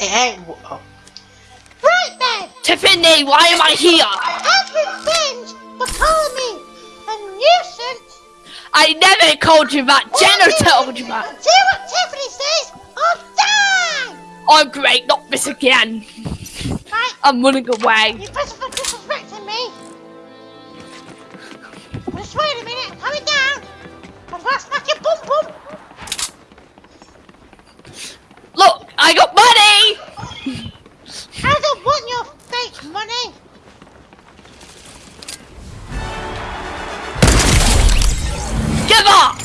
Ain't. Oh. Right then! Tiffany, why am I here? As revenge for calling me a nuisance, I never called you that. Jenna told you that. do what Tiffany says or die! Oh, great, not this again. Right, I'm running away. Give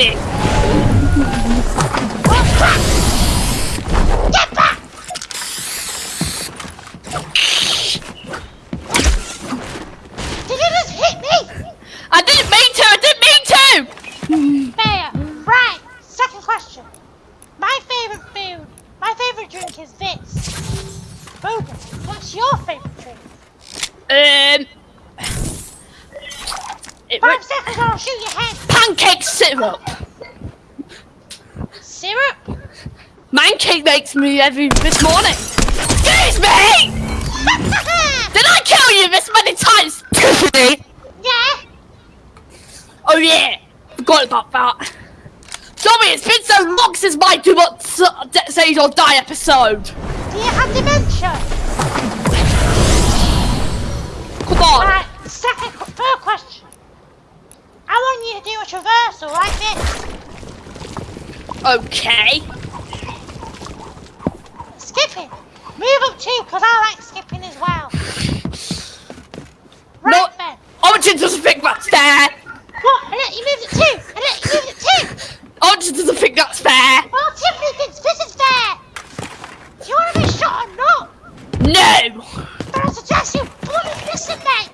back Five seconds or I'll shoot your head. pancake syrup. Syrup? Mancake makes me every this morning. Excuse me! Did I kill you this many times, Tiffany? yeah. Oh yeah, forgot about that. Sorry, it's been so long since my Do Not D- Say or Die episode. Do you have dementia? Come on. Right. Second, third question. You to do a traversal like this. Okay. Skipping. Move up two, because I like skipping as well. Right No. then. Origin doesn't think that's fair. What? I let you move it two. I let you move it two. Origin doesn't think that's fair. Well, Tiffany thinks this is fair. Do you want to be shot or not? No. Then I suggest you bloody listen, mate.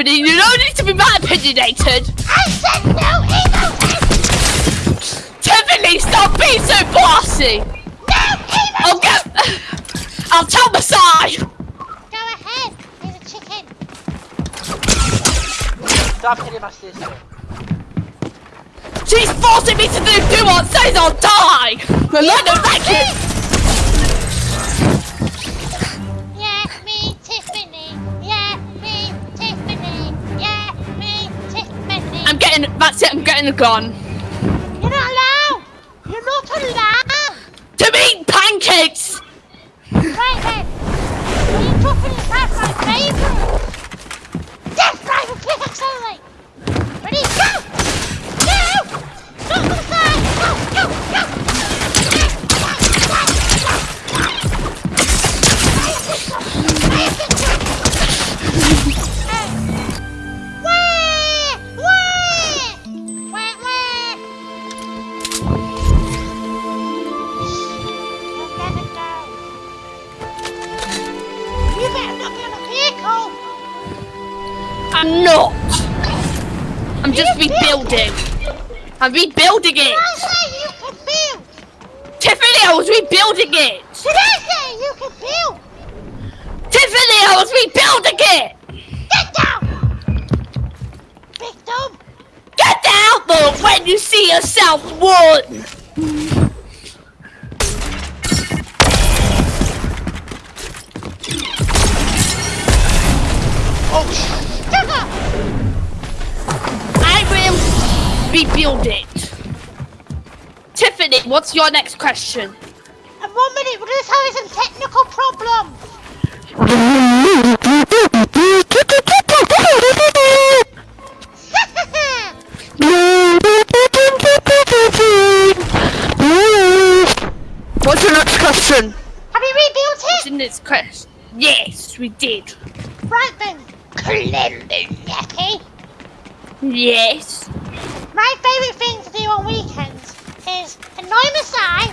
Okay, you don't need to be that opinionated. I said no emoting. Tiffany, stop being so bossy. No emoting. I'll get. I'll tell Masai. Go ahead. He's a chicken. Stop hitting my sister. She's forcing me to do do what says I'll die. And I don't getting. That's it. I'm getting a gun. You're not allowed. You're not allowed. To eat pancakes. Right then. Are you dropping it back my favourite? I'm not. I'm just rebuilding. I'm rebuilding it. I say you can? Tiffany, I was rebuilding it. Did I say you can build? Tiffany, I was rebuilding it. Get down! Big dumb! Get out though when you see yourself one. Tiffany, what's your next question? And one minute, we're just having some technical problems. What's your next question? Have you rebuilt What's it? your next question? Yes, we did. Right then. Clembecky. Eh? Yes. My favourite thing to do on weekends is annoy Masai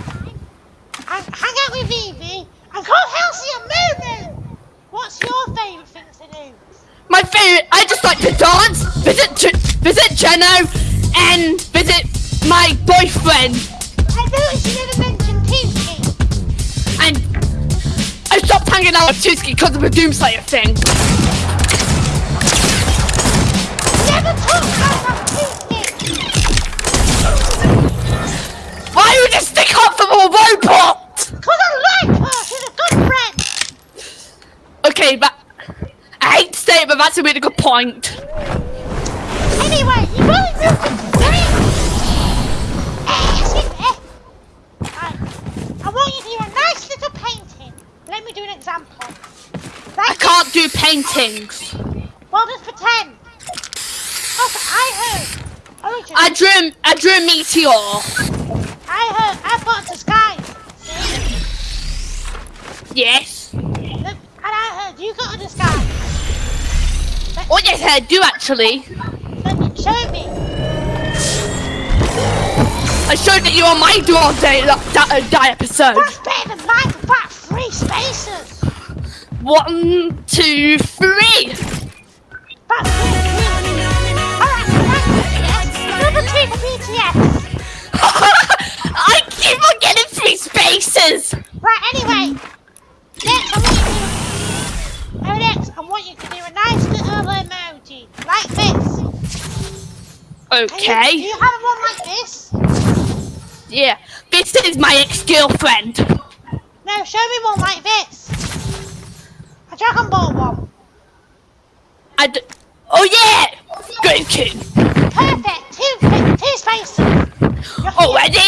and hang out with Evie and call Halsey and Moo What's your favourite things to do? My favorite. I just like to dance, visit J- visit Jeno, and visit my boyfriend. I noticed you never mentioned Tuesday. And I stopped hanging out with Tuski because of the Doomslayer thing. Point. Anyway, you really moved. Excuse me. Uh, I want you to do a nice little painting. Let me do an example. I Right. can't do paintings. Well, just pretend. Also, I heard. Oh, I drew I drew a meteor. I heard. I put the sky. Yes. Look, and I heard you got a disguise. Oh yes, I do actually. Show me. I showed that you on my dual day that, that, uh, that episode. That's better than mine for about three spaces. One, two, three. About three. three. Alright. Number two for BTS. I keep on getting three spaces. Right, anyway. Next, I next, I want you to do a nice little emoji. Like this. And you- Okay. Do you have one like this? Yeah. This is my ex-girlfriend. No, show me one like this. A Dragon Ball one. I d- oh yeah. Goku. Perfect. Two, two spaces. You're. Already?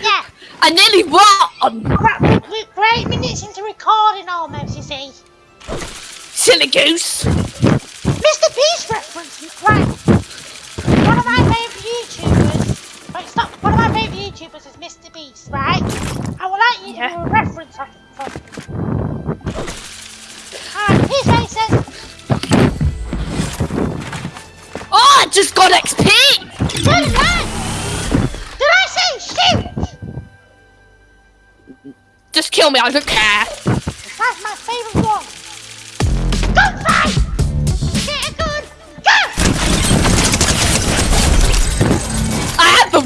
Yeah. I nearly won. We're great minutes into recording almost, you see. Silly goose. Mr. Beast reference, right. One of my favourite YouTubers, wait, stop, one of my favourite YouTubers is Mr. Beast, right? I would like you to Yeah. do a reference of it for me. Alright, his face says, Oh, I just got XP. Did I? Did I say shoot? Just kill me. I don't care.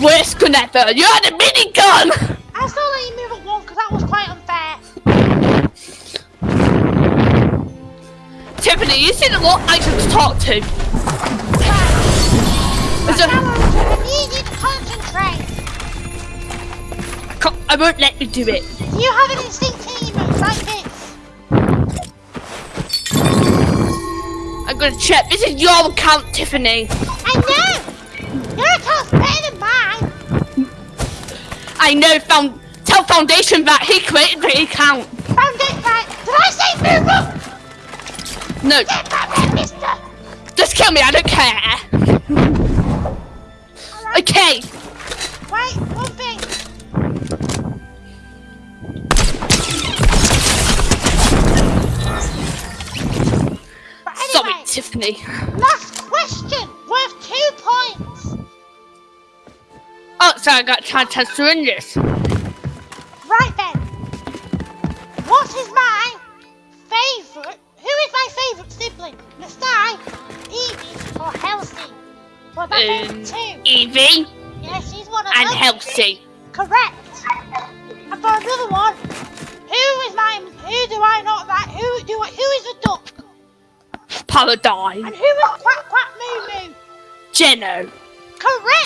I have the worst gun. You had a minigun. I still let you move at one because that was quite unfair. Tiffany, you seem a lot nicer to talk to. Right. Is there- Now I need you to concentrate. I, can't, I won't let you do it. You have an instinct emote like this? I'm gonna check. This is your account, Tiffany. I know! Your account's better! I know. Found tell Foundation that he created the account. Found it right! Did I say up? No, Get back there, mister! just kill me. I don't care. Alright, Okay. wait, one thing. But Sorry, anyway, Tiffany. I got to syringes. Right then. What is my favourite? Who is my favourite sibling? Nastai, Evie, or Halsey? Well, my Um, two. Evie Yeah, she's one of and them. Halsey. Correct. And for another one, who is my? Who do I not like? Who do I? Who is the duck? Paladine. And who is Quack Quack Moo Moo? Jeno. Correct.